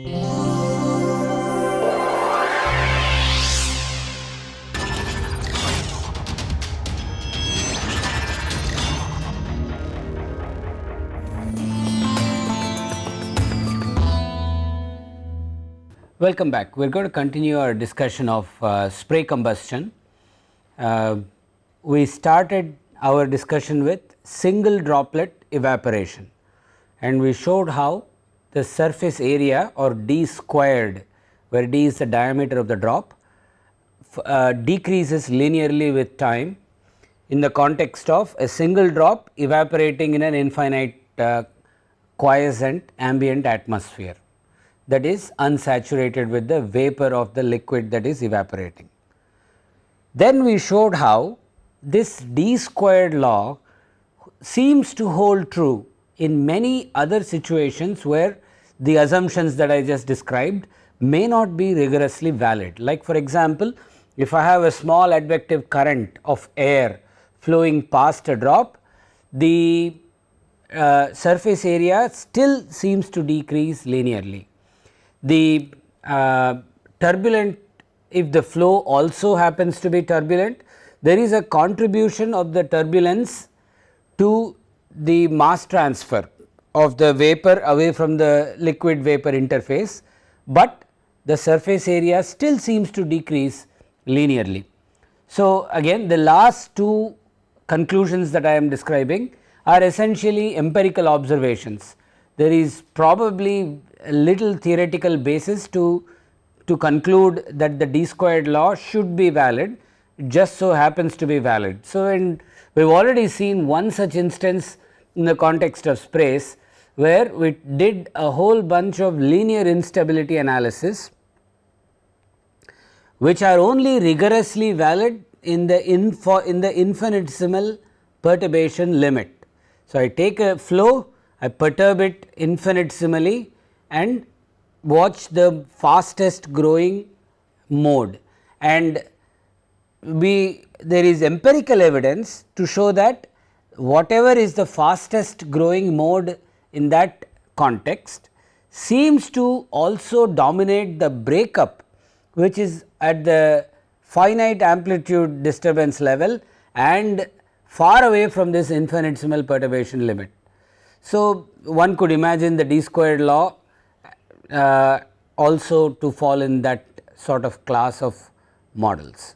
Welcome back. We are going to continue our discussion of uh, spray combustion. Uh, we started our discussion with single droplet evaporation and we showed how the surface area or d squared where d is the diameter of the drop uh, decreases linearly with time in the context of a single drop evaporating in an infinite uh, quiescent ambient atmosphere that is unsaturated with the vapor of the liquid that is evaporating. Then we showed how this d squared law seems to hold true in many other situations where the assumptions that I just described may not be rigorously valid. Like for example, if I have a small advective current of air flowing past a drop, the uh, surface area still seems to decrease linearly the uh, turbulent if the flow also happens to be turbulent there is a contribution of the turbulence to the mass transfer of the vapor away from the liquid vapor interface, but the surface area still seems to decrease linearly. So, again the last two conclusions that I am describing are essentially empirical observations. There is probably a little theoretical basis to, to conclude that the d squared law should be valid just so happens to be valid. So, and we have already seen one such instance in the context of sprays where we did a whole bunch of linear instability analysis which are only rigorously valid in the info in the infinitesimal perturbation limit. So, I take a flow I perturb it infinitesimally and watch the fastest growing mode and we there is empirical evidence to show that whatever is the fastest growing mode in that context seems to also dominate the breakup which is at the finite amplitude disturbance level and far away from this infinitesimal perturbation limit. So, one could imagine the d squared law uh, also to fall in that sort of class of models.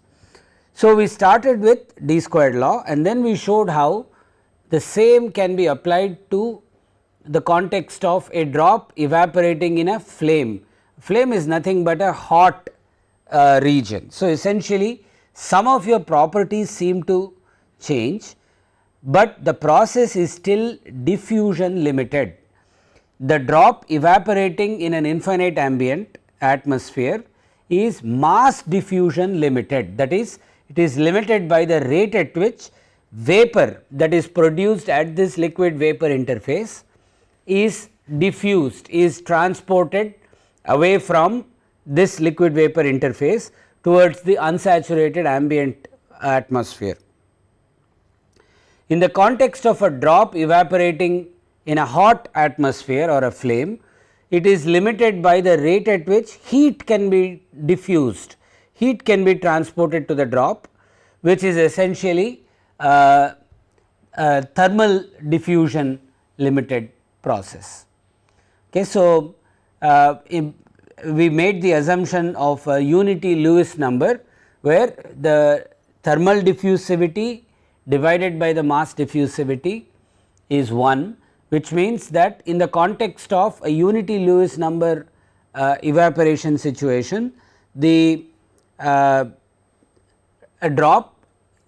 So, we started with d squared law and then we showed how the same can be applied to the context of a drop evaporating in a flame. Flame is nothing but a hot uh, region. So, essentially some of your properties seem to change, but the process is still diffusion limited the drop evaporating in an infinite ambient atmosphere is mass diffusion limited that is it is limited by the rate at which vapor that is produced at this liquid vapor interface is diffused is transported away from this liquid vapor interface towards the unsaturated ambient atmosphere. In the context of a drop evaporating in a hot atmosphere or a flame, it is limited by the rate at which heat can be diffused, heat can be transported to the drop which is essentially uh, a thermal diffusion limited process. Okay, so, uh, we made the assumption of a unity Lewis number where the thermal diffusivity divided by the mass diffusivity is 1 which means that in the context of a unity Lewis number uh, evaporation situation the uh, a drop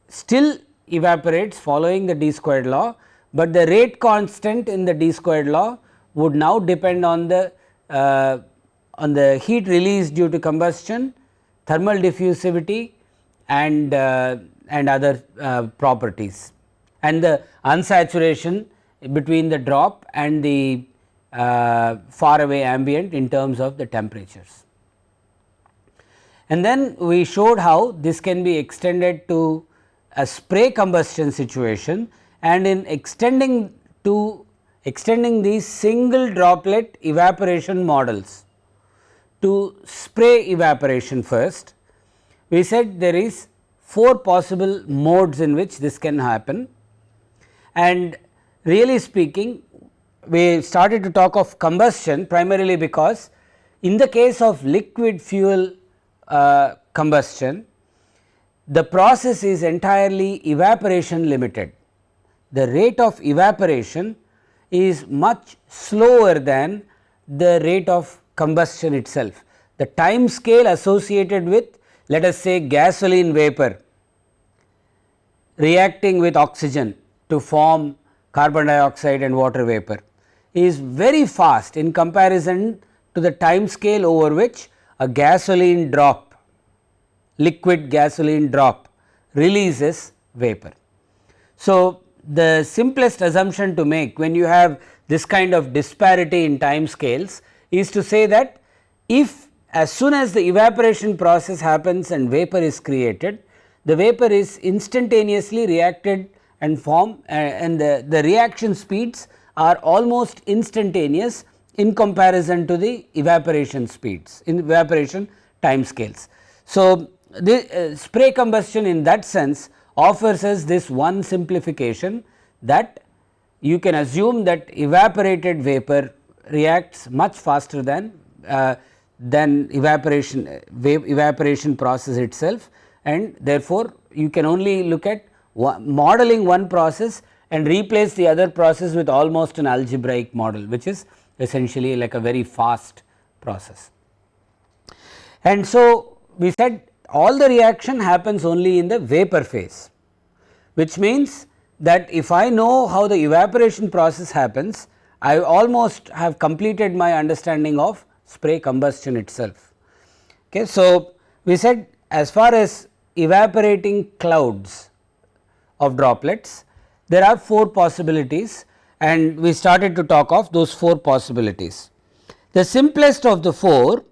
still evaporates following the d squared law, but the rate constant in the d squared law would now depend on the uh, on the heat release due to combustion, thermal diffusivity and uh, and other uh, properties and the unsaturation between the drop and the uh, far away ambient in terms of the temperatures. And then we showed how this can be extended to a spray combustion situation and in extending to extending these single droplet evaporation models to spray evaporation first. We said there is 4 possible modes in which this can happen and really speaking we started to talk of combustion primarily because in the case of liquid fuel uh, combustion the process is entirely evaporation limited. The rate of evaporation is much slower than the rate of combustion itself. The time scale associated with let us say gasoline vapor reacting with oxygen to form carbon dioxide and water vapor is very fast in comparison to the time scale over which a gasoline drop liquid gasoline drop releases vapor. So, the simplest assumption to make when you have this kind of disparity in time scales is to say that if as soon as the evaporation process happens and vapor is created, the vapor is instantaneously reacted and form uh, and the, the reaction speeds are almost instantaneous in comparison to the evaporation speeds in evaporation time scales. So, the uh, spray combustion in that sense offers us this one simplification that you can assume that evaporated vapor reacts much faster than uh, than evaporation uh, evaporation process itself and therefore, you can only look at modeling one process and replace the other process with almost an algebraic model which is essentially like a very fast process. And so, we said all the reaction happens only in the vapor phase which means that if I know how the evaporation process happens I almost have completed my understanding of spray combustion itself. Okay. So, we said as far as evaporating clouds of droplets there are 4 possibilities and we started to talk of those 4 possibilities. The simplest of the 4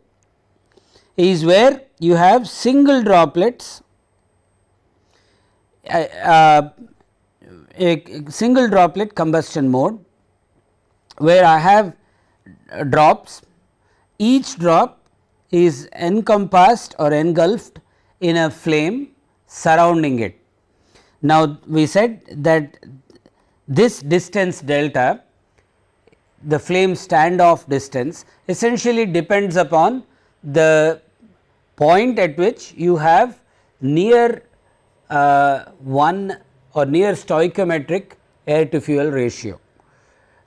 is where you have single droplets uh, uh, a single droplet combustion mode where I have drops each drop is encompassed or engulfed in a flame surrounding it. Now, we said that this distance delta the flame standoff distance essentially depends upon the point at which you have near uh, 1 or near stoichiometric air to fuel ratio.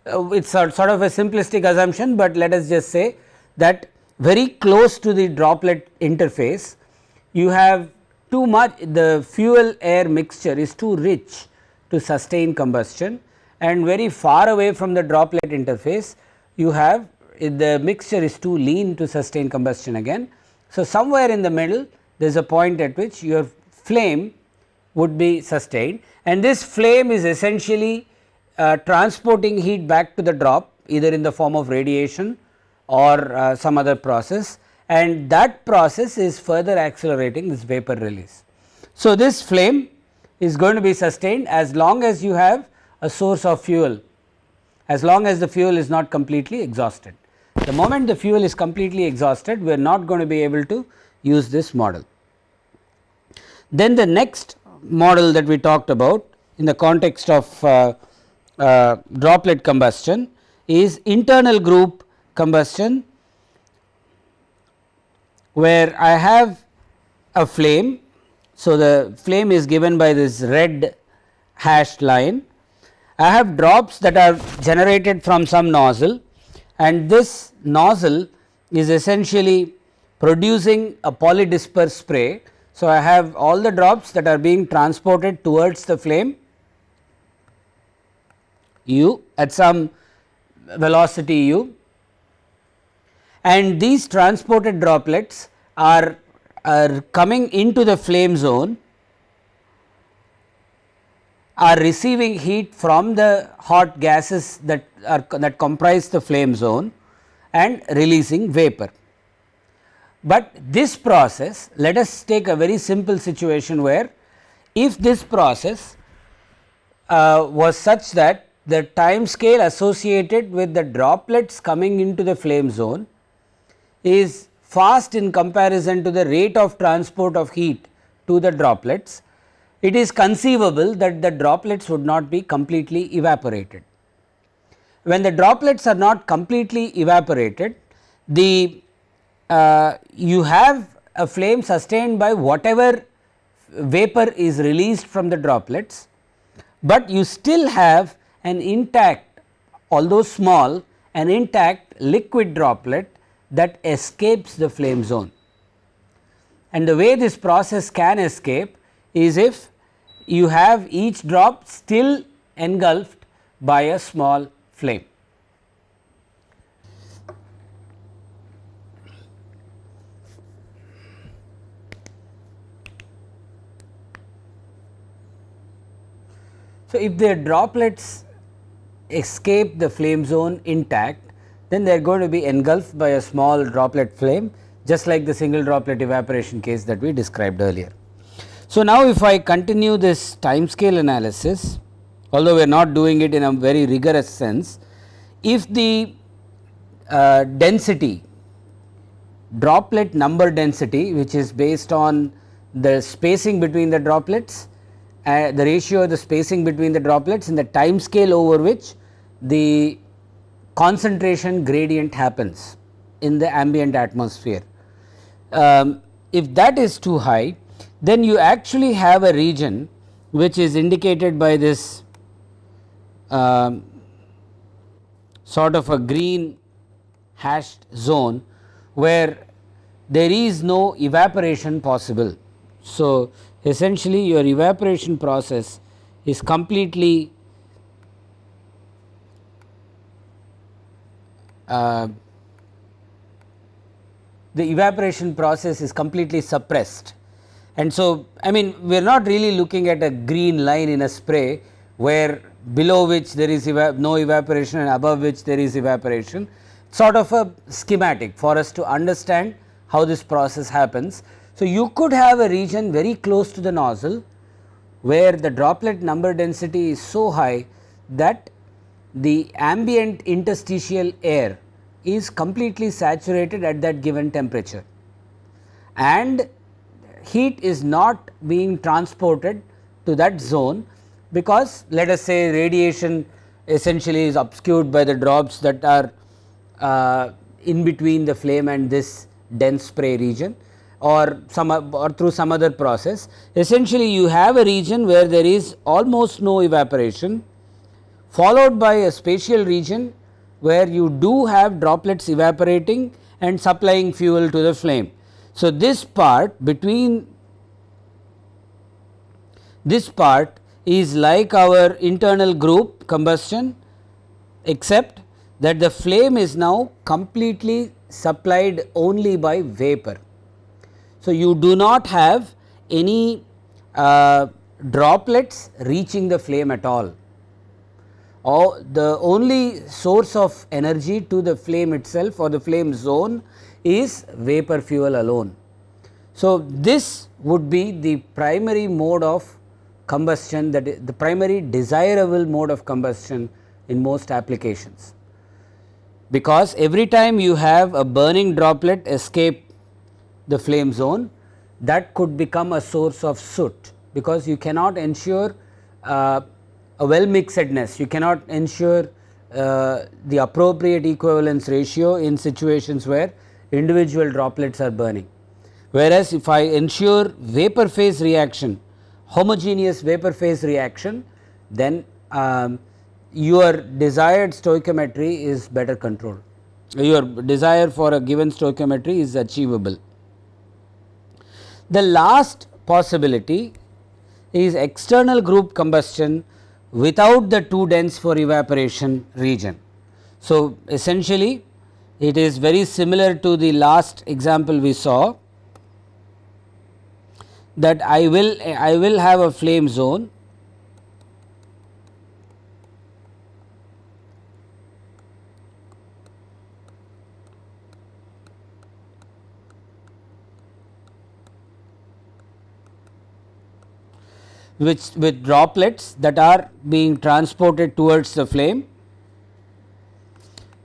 Uh, it is sort of a simplistic assumption, but let us just say that very close to the droplet interface you have too much the fuel air mixture is too rich to sustain combustion and very far away from the droplet interface you have the mixture is too lean to sustain combustion again. So, somewhere in the middle there is a point at which your flame would be sustained. And this flame is essentially uh, transporting heat back to the drop either in the form of radiation or uh, some other process. And that process is further accelerating this vapor release. So, this flame is going to be sustained as long as you have a source of fuel as long as the fuel is not completely exhausted. The moment the fuel is completely exhausted we are not going to be able to use this model. Then the next model that we talked about in the context of uh, uh, droplet combustion is internal group combustion where I have a flame. So, the flame is given by this red hashed line. I have drops that are generated from some nozzle and this nozzle is essentially producing a polydisperse spray. So, I have all the drops that are being transported towards the flame u at some velocity u and these transported droplets are, are coming into the flame zone are receiving heat from the hot gases that are that comprise the flame zone and releasing vapor. But this process let us take a very simple situation where if this process uh, was such that the time scale associated with the droplets coming into the flame zone is fast in comparison to the rate of transport of heat to the droplets, it is conceivable that the droplets would not be completely evaporated. When the droplets are not completely evaporated, the uh, you have a flame sustained by whatever vapor is released from the droplets, but you still have an intact although small an intact liquid droplet that escapes the flame zone. And the way this process can escape is if you have each drop still engulfed by a small flame. So, if the droplets escape the flame zone intact, then they are going to be engulfed by a small droplet flame just like the single droplet evaporation case that we described earlier. So, now if I continue this time scale analysis, although we are not doing it in a very rigorous sense, if the uh, density droplet number density which is based on the spacing between the droplets uh, the ratio of the spacing between the droplets in the time scale over which the concentration gradient happens in the ambient atmosphere. Um, if that is too high then you actually have a region which is indicated by this um, sort of a green hashed zone where there is no evaporation possible. So, essentially your evaporation process is completely uh, the evaporation process is completely suppressed. And so, I mean we are not really looking at a green line in a spray where below which there is eva no evaporation and above which there is evaporation sort of a schematic for us to understand how this process happens. So, you could have a region very close to the nozzle where the droplet number density is so high that the ambient interstitial air is completely saturated at that given temperature and heat is not being transported to that zone because let us say radiation essentially is obscured by the drops that are uh, in between the flame and this dense spray region or some or through some other process. Essentially you have a region where there is almost no evaporation followed by a spatial region where you do have droplets evaporating and supplying fuel to the flame. So, this part between this part is like our internal group combustion except that the flame is now completely supplied only by vapor. So, you do not have any uh, droplets reaching the flame at all. Or the only source of energy to the flame itself or the flame zone is vapor fuel alone. So, this would be the primary mode of combustion that is the primary desirable mode of combustion in most applications. Because every time you have a burning droplet escape the flame zone that could become a source of soot because you cannot ensure uh, a well mixedness, you cannot ensure uh, the appropriate equivalence ratio in situations where individual droplets are burning. Whereas, if I ensure vapor phase reaction, homogeneous vapor phase reaction, then um, your desired stoichiometry is better controlled. Your desire for a given stoichiometry is achievable. The last possibility is external group combustion without the too dense for evaporation region. So, essentially it is very similar to the last example we saw that I will I will have a flame zone which with droplets that are being transported towards the flame,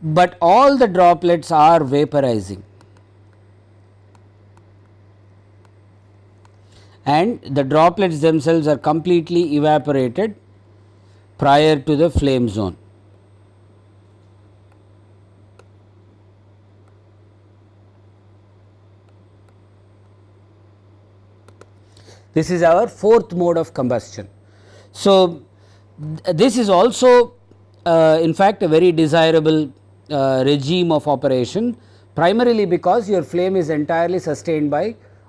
but all the droplets are vaporizing and the droplets themselves are completely evaporated prior to the flame zone. This is our fourth mode of combustion. So, th this is also uh, in fact a very desirable uh, regime of operation primarily because your flame is entirely sustained by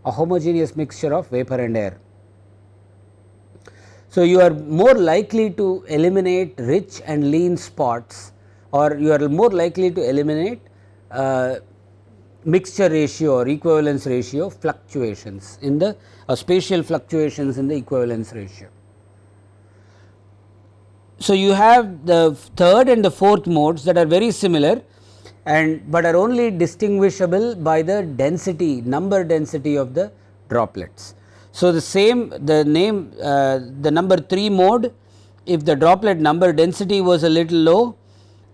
a homogeneous mixture of vapor and air. So, you are more likely to eliminate rich and lean spots or you are more likely to eliminate uh, mixture ratio or equivalence ratio fluctuations in the uh, spatial fluctuations in the equivalence ratio. So, you have the third and the fourth modes that are very similar and but are only distinguishable by the density number density of the droplets. So, the same the name uh, the number 3 mode if the droplet number density was a little low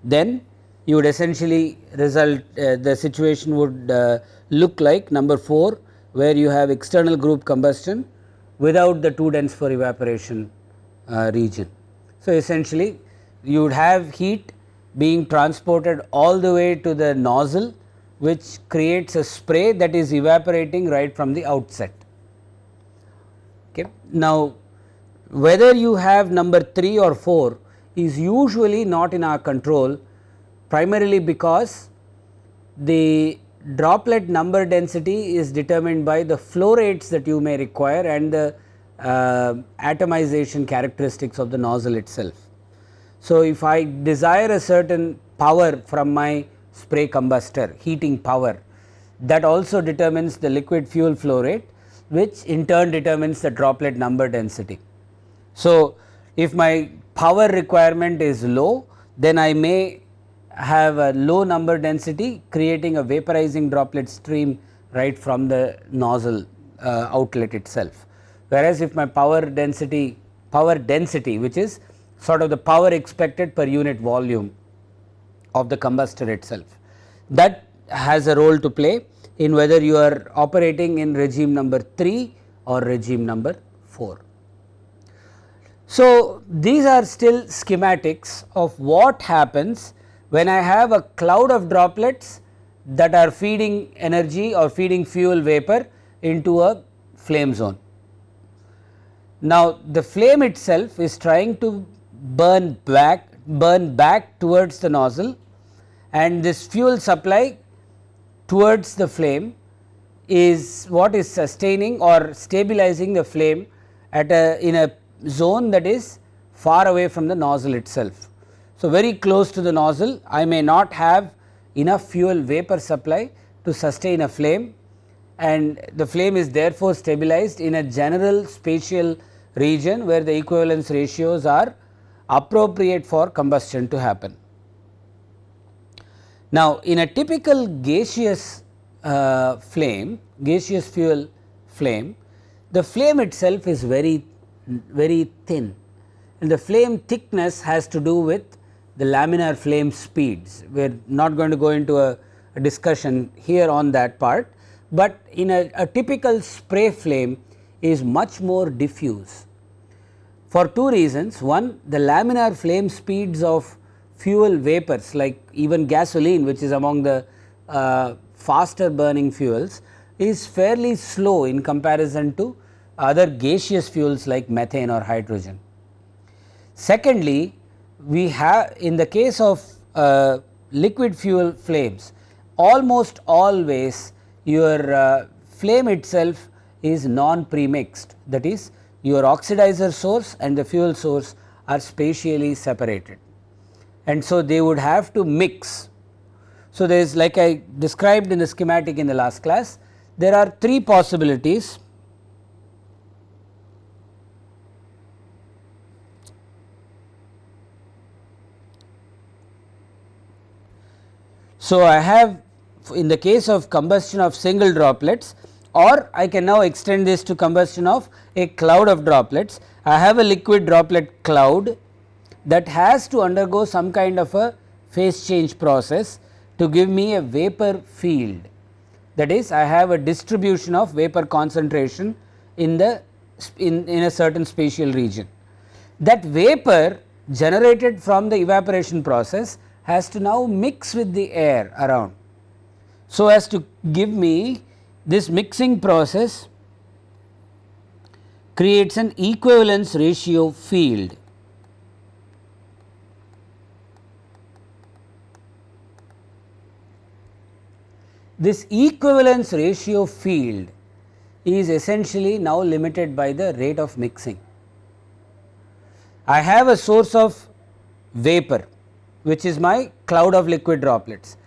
then you would essentially result uh, the situation would uh, look like number 4 where you have external group combustion without the too dense for evaporation uh, region. So, essentially you would have heat being transported all the way to the nozzle which creates a spray that is evaporating right from the outset. Okay. Now, whether you have number 3 or 4 is usually not in our control primarily because the droplet number density is determined by the flow rates that you may require and the uh, atomization characteristics of the nozzle itself. So, if I desire a certain power from my spray combustor heating power that also determines the liquid fuel flow rate which in turn determines the droplet number density. So, if my power requirement is low then I may have a low number density creating a vaporizing droplet stream right from the nozzle uh, outlet itself. Whereas, if my power density power density which is sort of the power expected per unit volume of the combustor itself that has a role to play in whether you are operating in regime number 3 or regime number 4. So, these are still schematics of what happens when I have a cloud of droplets that are feeding energy or feeding fuel vapor into a flame zone. Now, the flame itself is trying to burn back burn back towards the nozzle and this fuel supply towards the flame is what is sustaining or stabilizing the flame at a in a zone that is far away from the nozzle itself. So, very close to the nozzle I may not have enough fuel vapor supply to sustain a flame and the flame is therefore stabilized in a general spatial region where the equivalence ratios are appropriate for combustion to happen. Now, in a typical gaseous uh, flame, gaseous fuel flame, the flame itself is very, very thin and the flame thickness has to do with the laminar flame speeds. We are not going to go into a, a discussion here on that part, but in a, a typical spray flame is much more diffuse for two reasons. One the laminar flame speeds of fuel vapors like even gasoline which is among the uh, faster burning fuels is fairly slow in comparison to other gaseous fuels like methane or hydrogen. Secondly, we have in the case of uh, liquid fuel flames almost always your uh, flame itself is non premixed that is your oxidizer source and the fuel source are spatially separated. And so they would have to mix. So, there is like I described in the schematic in the last class there are three possibilities So, I have in the case of combustion of single droplets or I can now extend this to combustion of a cloud of droplets. I have a liquid droplet cloud that has to undergo some kind of a phase change process to give me a vapor field. That is I have a distribution of vapor concentration in the in, in a certain spatial region. That vapor generated from the evaporation process has to now mix with the air around. So, as to give me this mixing process creates an equivalence ratio field This equivalence ratio field is essentially now limited by the rate of mixing. I have a source of vapor which is my cloud of liquid droplets.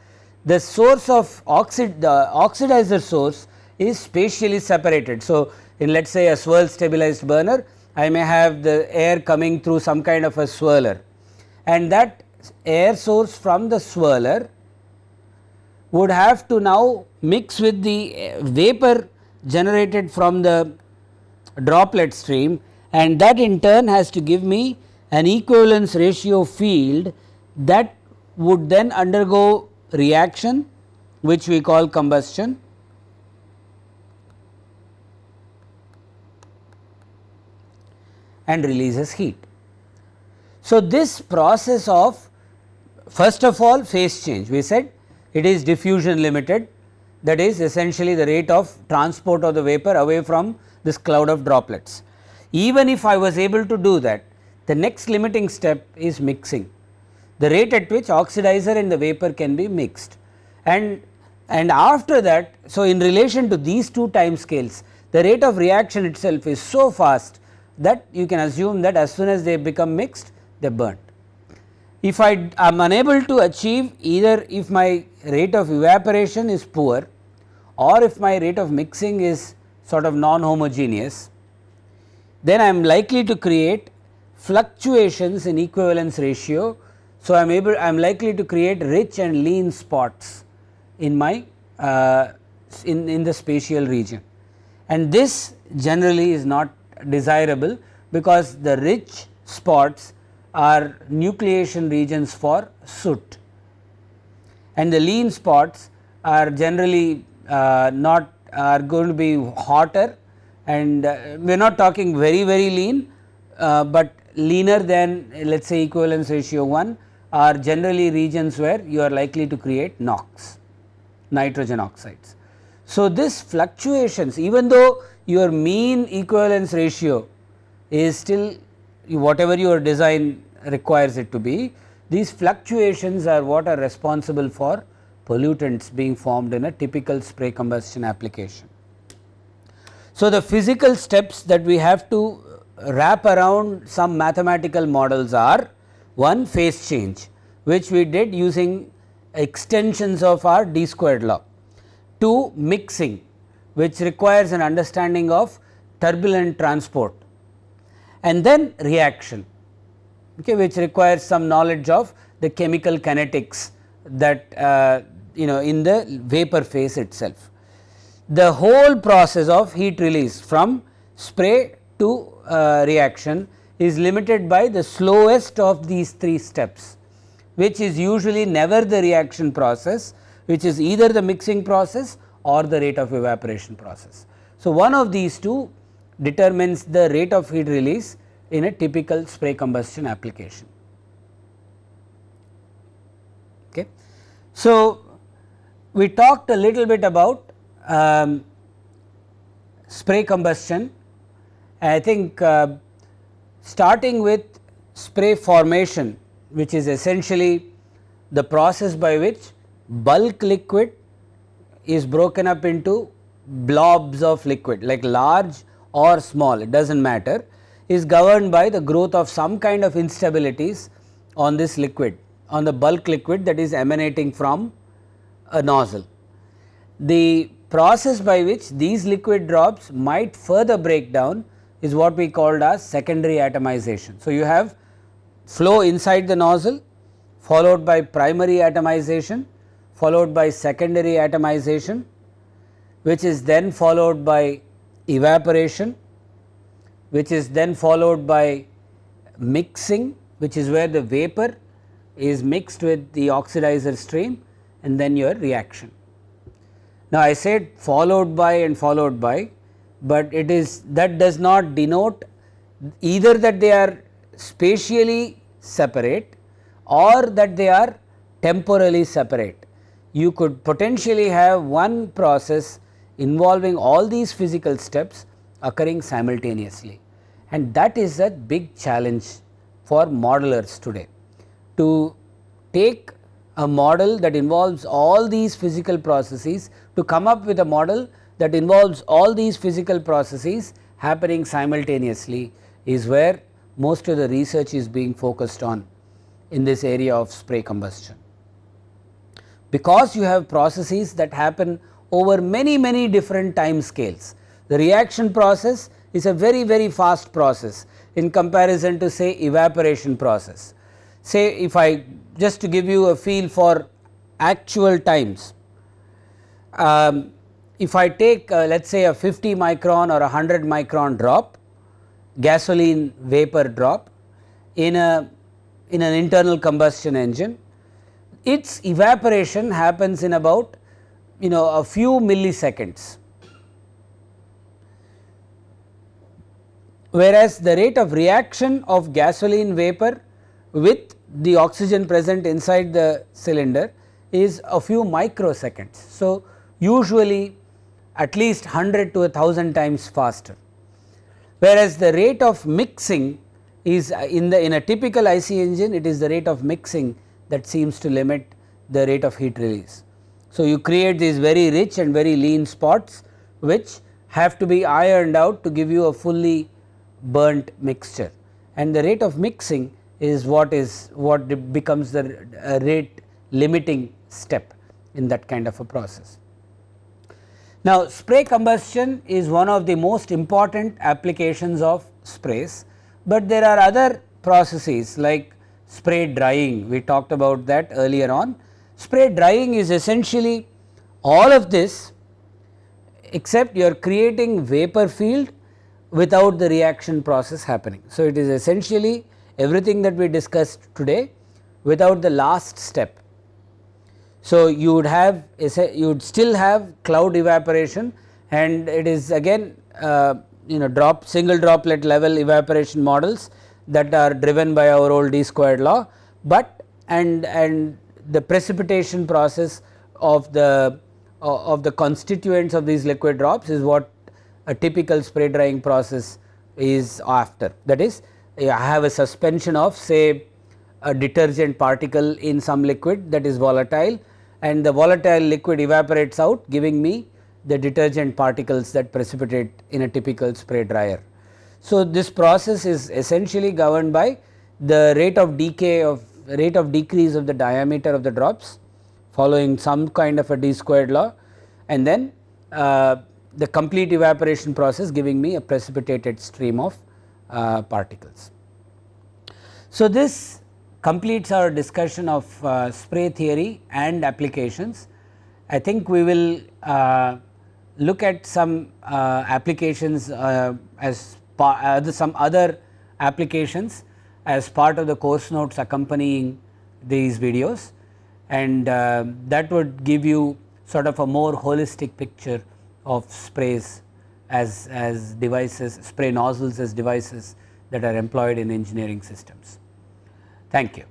The source of oxid the oxidizer source is spatially separated. So, in let us say a swirl stabilized burner I may have the air coming through some kind of a swirler and that air source from the swirler would have to now mix with the uh, vapor generated from the droplet stream and that in turn has to give me an equivalence ratio field that would then undergo reaction which we call combustion and releases heat. So, this process of first of all phase change we said it is diffusion limited that is essentially the rate of transport of the vapor away from this cloud of droplets. Even if I was able to do that the next limiting step is mixing the rate at which oxidizer and the vapor can be mixed and and after that so in relation to these two time scales the rate of reaction itself is so fast that you can assume that as soon as they become mixed they burn. If I am unable to achieve either if my rate of evaporation is poor or if my rate of mixing is sort of non homogeneous, then I am likely to create fluctuations in equivalence ratio. So, I am able I am likely to create rich and lean spots in my uh, in, in the spatial region. And this generally is not desirable because the rich spots are nucleation regions for soot. And the lean spots are generally uh, not are going to be hotter and uh, we are not talking very very lean, uh, but leaner than let us say equivalence ratio 1 are generally regions where you are likely to create NOx nitrogen oxides. So, this fluctuations even though your mean equivalence ratio is still whatever your design requires it to be. These fluctuations are what are responsible for pollutants being formed in a typical spray combustion application. So, the physical steps that we have to wrap around some mathematical models are one phase change which we did using extensions of our d squared law, two mixing which requires an understanding of turbulent transport and then reaction okay, which requires some knowledge of the chemical kinetics that uh, you know in the vapor phase itself. The whole process of heat release from spray to uh, reaction is limited by the slowest of these three steps which is usually never the reaction process which is either the mixing process or the rate of evaporation process. So, one of these two determines the rate of heat release in a typical spray combustion application. Okay. So, we talked a little bit about um, spray combustion. I think uh, starting with spray formation which is essentially the process by which bulk liquid is broken up into blobs of liquid like large or small it does not matter is governed by the growth of some kind of instabilities on this liquid on the bulk liquid that is emanating from a nozzle. The process by which these liquid drops might further break down is what we called as secondary atomization. So, you have flow inside the nozzle followed by primary atomization followed by secondary atomization which is then followed by evaporation which is then followed by mixing which is where the vapor is mixed with the oxidizer stream and then your reaction. Now, I said followed by and followed by but it is that does not denote either that they are spatially separate or that they are temporally separate. You could potentially have one process involving all these physical steps occurring simultaneously and that is a big challenge for modelers today to take a model that involves all these physical processes to come up with a model that involves all these physical processes happening simultaneously is where most of the research is being focused on in this area of spray combustion. Because you have processes that happen over many many different time scales, the reaction process is a very very fast process in comparison to say evaporation process. Say if I just to give you a feel for actual times, um, if I take uh, let us say a 50 micron or a 100 micron drop gasoline vapor drop in a in an internal combustion engine, its evaporation happens in about you know a few milliseconds. Whereas, the rate of reaction of gasoline vapor with the oxygen present inside the cylinder is a few microseconds. So, usually at least 100 to 1000 times faster whereas the rate of mixing is uh, in the in a typical IC engine it is the rate of mixing that seems to limit the rate of heat release. So, you create these very rich and very lean spots which have to be ironed out to give you a fully burnt mixture and the rate of mixing is what is what becomes the uh, rate limiting step in that kind of a process. Now, spray combustion is one of the most important applications of sprays, but there are other processes like spray drying we talked about that earlier on. Spray drying is essentially all of this except you are creating vapor field without the reaction process happening. So, it is essentially everything that we discussed today without the last step so, you would have you would still have cloud evaporation and it is again uh, you know drop single droplet level evaporation models that are driven by our old d squared law, but and and the precipitation process of the uh, of the constituents of these liquid drops is what a typical spray drying process is after. That is I have a suspension of say a detergent particle in some liquid that is volatile and the volatile liquid evaporates out giving me the detergent particles that precipitate in a typical spray dryer. So, this process is essentially governed by the rate of decay of rate of decrease of the diameter of the drops following some kind of a d squared law and then uh, the complete evaporation process giving me a precipitated stream of uh, particles. So, this completes our discussion of uh, spray theory and applications. I think we will uh, look at some uh, applications uh, as some other applications as part of the course notes accompanying these videos and uh, that would give you sort of a more holistic picture of sprays as, as devices, spray nozzles as devices that are employed in engineering systems. Thank you.